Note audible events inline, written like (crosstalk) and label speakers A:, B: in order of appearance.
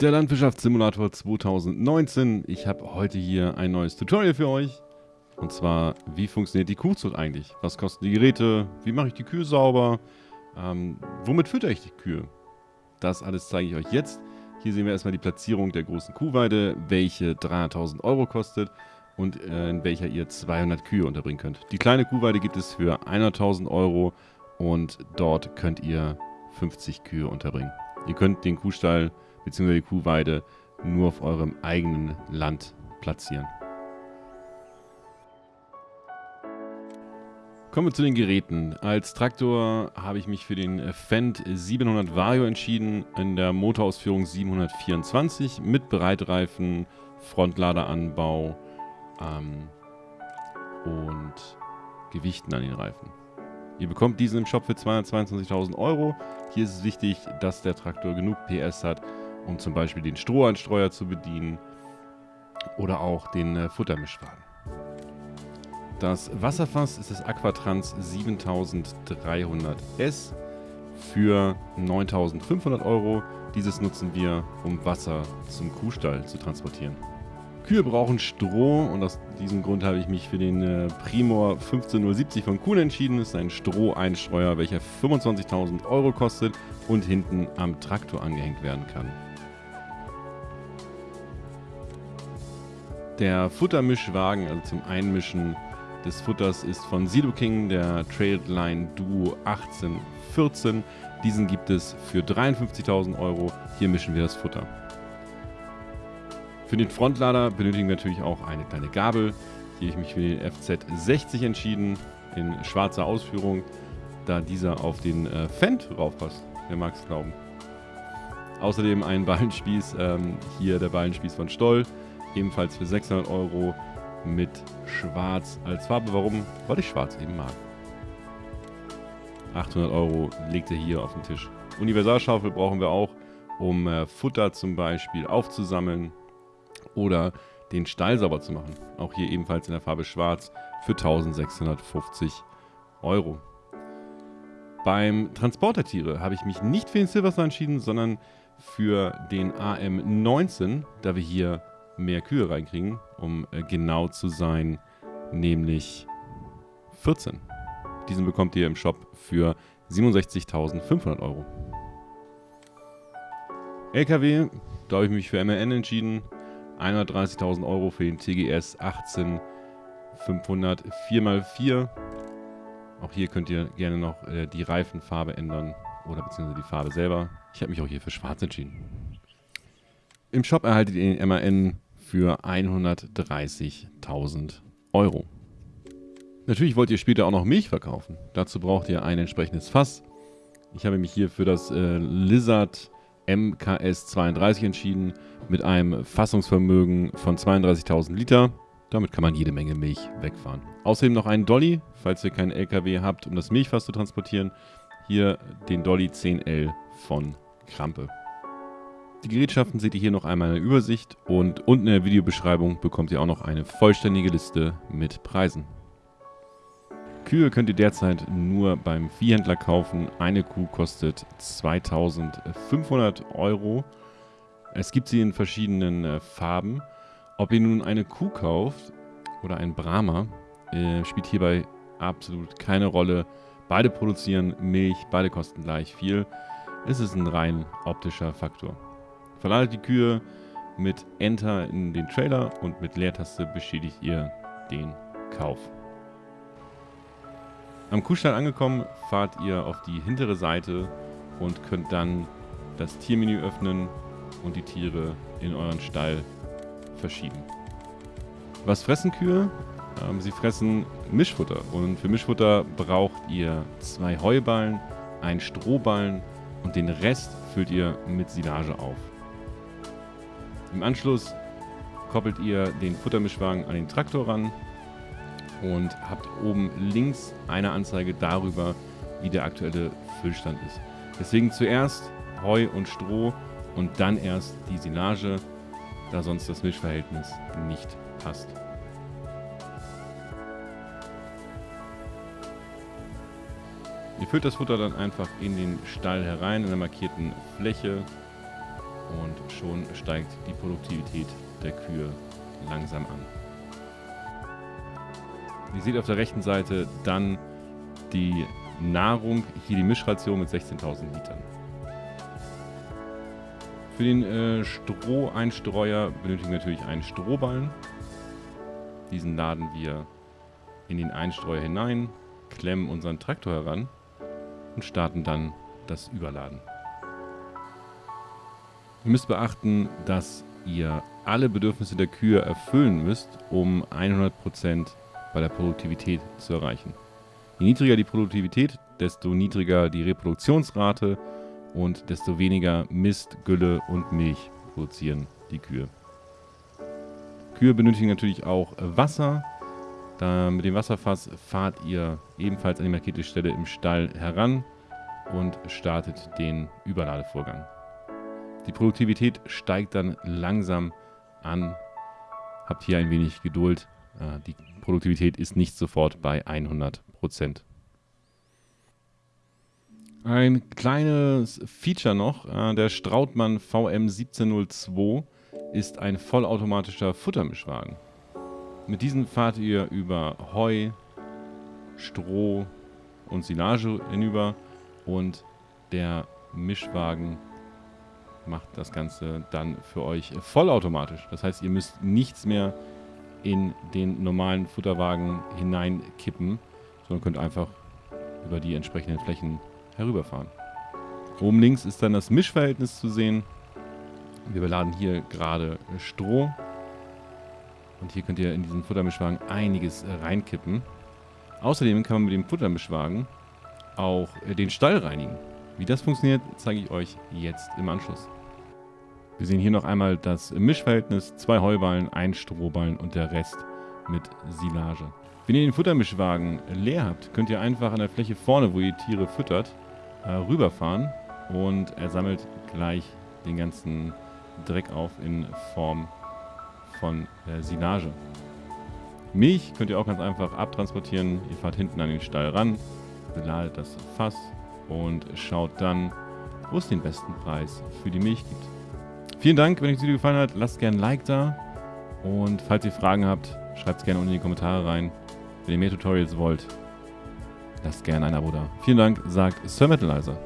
A: Der Landwirtschaftssimulator 2019. Ich habe heute hier ein neues Tutorial für euch. Und zwar, wie funktioniert die Kuhzucht eigentlich? Was kosten die Geräte? Wie mache ich die Kühe sauber? Ähm, womit fütter ich die Kühe? Das alles zeige ich euch jetzt. Hier sehen wir erstmal die Platzierung der großen Kuhweide, welche 300.000 Euro kostet und äh, in welcher ihr 200 Kühe unterbringen könnt. Die kleine Kuhweide gibt es für 100.000 Euro und dort könnt ihr 50 Kühe unterbringen. Ihr könnt den Kuhstall bzw. die Kuhweide nur auf eurem eigenen Land platzieren. Kommen wir zu den Geräten. Als Traktor habe ich mich für den Fendt 700 Vario entschieden, in der Motorausführung 724 mit Breitreifen, Frontladeranbau ähm, und Gewichten an den Reifen. Ihr bekommt diesen im Shop für 222.000 Euro. Hier ist es wichtig, dass der Traktor genug PS hat, um zum Beispiel den Strohanstreuer zu bedienen oder auch den äh, Futtermischwagen. Das Wasserfass ist das Aquatrans 7300S für 9500 Euro. Dieses nutzen wir, um Wasser zum Kuhstall zu transportieren. Kühe brauchen Stroh und aus diesem Grund habe ich mich für den äh, Primor 15070 von Kuhn entschieden. Das ist ein Stroheinstreuer, welcher 25.000 Euro kostet und hinten am Traktor angehängt werden kann. Der Futtermischwagen, also zum Einmischen des Futters, ist von Silo King, der Trailline Duo 1814. Diesen gibt es für 53.000 Euro. Hier mischen wir das Futter. Für den Frontlader benötigen wir natürlich auch eine kleine Gabel. Hier habe ich mich für den FZ60 entschieden, in schwarzer Ausführung, da dieser auf den äh, Fendt raufpasst. Wer mag es glauben. Außerdem ein (laughs) Ballenspieß, ähm, hier der Ballenspieß von Stoll, ebenfalls für 600 Euro mit Schwarz als Farbe. Warum? Weil ich Schwarz eben mag. 800 Euro legt er hier auf den Tisch. Universalschaufel brauchen wir auch, um äh, Futter zum Beispiel aufzusammeln oder den Stall sauber zu machen. Auch hier ebenfalls in der Farbe Schwarz für 1650 Euro. Beim Transport der Tiere habe ich mich nicht für den Silverstar entschieden, sondern für den AM19, da wir hier mehr Kühe reinkriegen, um äh, genau zu sein, nämlich 14. Diesen bekommt ihr im Shop für 67.500 Euro. LKW, da habe ich mich für MRN entschieden. 130.000 Euro für den TGS 18500 4x4. Auch hier könnt ihr gerne noch äh, die Reifenfarbe ändern oder beziehungsweise die Farbe selber. Ich habe mich auch hier für schwarz entschieden. Im Shop erhaltet ihr den MAN für 130.000 Euro. Natürlich wollt ihr später auch noch Milch verkaufen. Dazu braucht ihr ein entsprechendes Fass. Ich habe mich hier für das äh, Lizard MKS 32 entschieden mit einem Fassungsvermögen von 32.000 Liter. Damit kann man jede Menge Milch wegfahren. Außerdem noch einen Dolly, falls ihr keinen LKW habt, um das Milchfass zu transportieren. Hier den Dolly 10L von Krampe. Die Gerätschaften seht ihr hier noch einmal in der Übersicht und unten in der Videobeschreibung bekommt ihr auch noch eine vollständige Liste mit Preisen. Kühe könnt ihr derzeit nur beim Viehhändler kaufen. Eine Kuh kostet 2500 Euro. Es gibt sie in verschiedenen äh, Farben. Ob ihr nun eine Kuh kauft oder ein Brahma, äh, spielt hierbei absolut keine Rolle. Beide produzieren Milch, beide kosten gleich viel. Es ist ein rein optischer Faktor. Verladet die Kühe mit Enter in den Trailer und mit Leertaste bestätigt ihr den Kauf. Am Kuhstall angekommen, fahrt ihr auf die hintere Seite und könnt dann das Tiermenü öffnen und die Tiere in euren Stall verschieben. Was fressen Kühe? Ähm, sie fressen Mischfutter und für Mischfutter braucht ihr zwei Heuballen, einen Strohballen und den Rest füllt ihr mit Silage auf. Im Anschluss koppelt ihr den Futtermischwagen an den Traktor ran und habt oben links eine Anzeige darüber, wie der aktuelle Füllstand ist. Deswegen zuerst Heu und Stroh und dann erst die Silage, da sonst das Mischverhältnis nicht passt. Ihr füllt das Futter dann einfach in den Stall herein, in der markierten Fläche Und schon steigt die Produktivität der Kühe langsam an. Ihr seht auf der rechten Seite dann die Nahrung, hier die Mischration mit 16.000 Litern. Für den äh, Stroheinstreuer benötigen wir natürlich einen Strohballen. Diesen laden wir in den Einstreuer hinein, klemmen unseren Traktor heran und starten dann das Überladen. Ihr müsst beachten, dass ihr alle Bedürfnisse der Kühe erfüllen müsst, um 100% bei der Produktivität zu erreichen. Je niedriger die Produktivität, desto niedriger die Reproduktionsrate und desto weniger Mist, Gülle und Milch produzieren die Kühe. Kühe benötigen natürlich auch Wasser. Da mit dem Wasserfass fahrt ihr ebenfalls an die markierte Stelle im Stall heran und startet den Überladevorgang. Die Produktivität steigt dann langsam an. Habt hier ein wenig Geduld. Äh, die Produktivität ist nicht sofort bei 100 Prozent. Ein kleines Feature noch, äh, der Strautmann VM1702 ist ein vollautomatischer Futtermischwagen. Mit diesem fahrt ihr über Heu, Stroh und Silage hinüber und der Mischwagen macht das Ganze dann für euch vollautomatisch. Das heißt, ihr müsst nichts mehr in den normalen Futterwagen hineinkippen, sondern könnt einfach über die entsprechenden Flächen herüberfahren. Oben links ist dann das Mischverhältnis zu sehen. Wir beladen hier gerade Stroh. Und hier könnt ihr in diesen Futtermischwagen einiges reinkippen. Außerdem kann man mit dem Futtermischwagen auch den Stall reinigen. Wie das funktioniert, zeige ich euch jetzt im Anschluss. Wir sehen hier noch einmal das Mischverhältnis. Zwei Heuballen, ein Strohballen und der Rest mit Silage. Wenn ihr den Futtermischwagen leer habt, könnt ihr einfach an der Fläche vorne, wo ihr Tiere füttert, äh, rüberfahren und er sammelt gleich den ganzen Dreck auf in Form von äh, Silage. Milch könnt ihr auch ganz einfach abtransportieren. Ihr fahrt hinten an den Stall ran, beladet das Fass und schaut dann, wo es den besten Preis für die Milch gibt. Vielen Dank, wenn euch das Video gefallen hat, lasst gerne ein Like da. Und falls ihr Fragen habt, schreibt es gerne unten in die Kommentare rein. Wenn ihr mehr Tutorials wollt, lasst gerne ein Abo da. Vielen Dank, sagt Sir Metalizer.